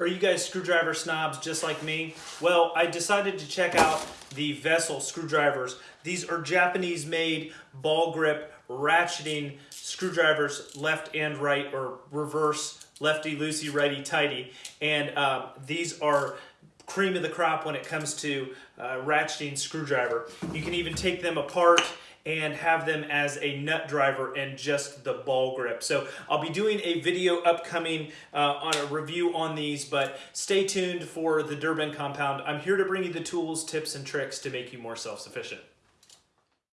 Are you guys screwdriver snobs just like me? Well, I decided to check out the Vessel screwdrivers. These are Japanese made ball grip ratcheting screwdrivers left and right or reverse lefty loosey righty tighty and uh, these are cream of the crop when it comes to uh, ratcheting screwdriver. You can even take them apart and have them as a nut driver and just the ball grip. So I'll be doing a video upcoming uh, on a review on these, but stay tuned for the Durbin compound. I'm here to bring you the tools, tips, and tricks to make you more self-sufficient.